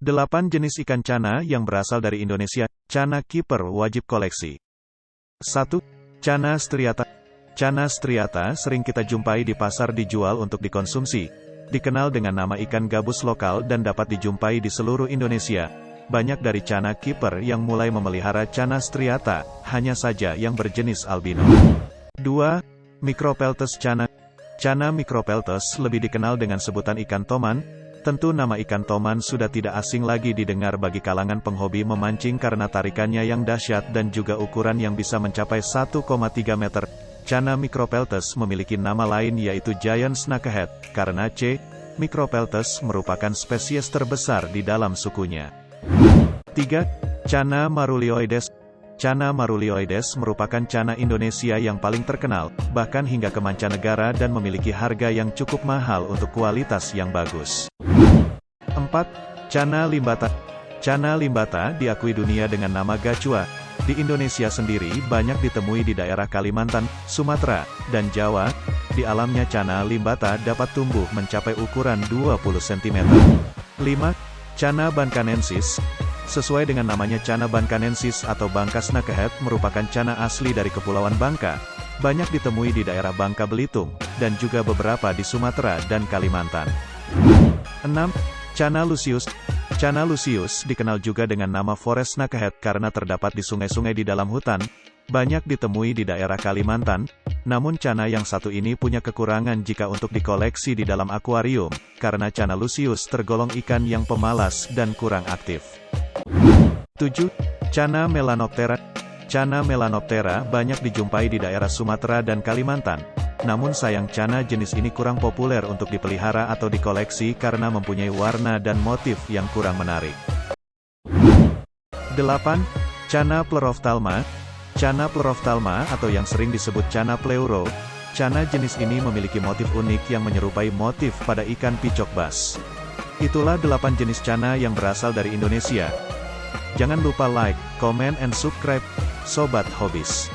8 jenis ikan cana yang berasal dari Indonesia, cana kiper wajib koleksi. 1. Cana striata. Cana striata sering kita jumpai di pasar dijual untuk dikonsumsi. Dikenal dengan nama ikan gabus lokal dan dapat dijumpai di seluruh Indonesia. Banyak dari cana kiper yang mulai memelihara cana striata, hanya saja yang berjenis albino. 2. Micropeltes cana. Cana micropeltes lebih dikenal dengan sebutan ikan toman, Tentu nama ikan toman sudah tidak asing lagi didengar bagi kalangan penghobi memancing karena tarikannya yang dahsyat dan juga ukuran yang bisa mencapai 1,3 meter. Cana micropeltes memiliki nama lain yaitu giant snakehead, karena C. micropeltes merupakan spesies terbesar di dalam sukunya. 3. Cana marulioides Cana marulioides merupakan cana Indonesia yang paling terkenal, bahkan hingga ke mancanegara dan memiliki harga yang cukup mahal untuk kualitas yang bagus. 4. Cana limbata Cana limbata diakui dunia dengan nama gacua. Di Indonesia sendiri banyak ditemui di daerah Kalimantan, Sumatera, dan Jawa. Di alamnya cana limbata dapat tumbuh mencapai ukuran 20 cm. 5. Cana bankanensis Sesuai dengan namanya Cana bankanensis atau Bangka snakehead merupakan cana asli dari Kepulauan Bangka. Banyak ditemui di daerah Bangka Belitung, dan juga beberapa di Sumatera dan Kalimantan. 6. Cana lucius Cana lucius dikenal juga dengan nama forest snakehead karena terdapat di sungai-sungai di dalam hutan, banyak ditemui di daerah Kalimantan, namun cana yang satu ini punya kekurangan jika untuk dikoleksi di dalam akuarium, karena cana lucius tergolong ikan yang pemalas dan kurang aktif. 7. Cana melanoptera Cana melanoptera banyak dijumpai di daerah Sumatera dan Kalimantan. Namun sayang cana jenis ini kurang populer untuk dipelihara atau dikoleksi karena mempunyai warna dan motif yang kurang menarik. 8. Cana plerophthalma Cana plerophthalma atau yang sering disebut cana pleuro. Cana jenis ini memiliki motif unik yang menyerupai motif pada ikan picok bas. Itulah 8 jenis cana yang berasal dari Indonesia. Jangan lupa like, comment and subscribe, Sobat Hobis.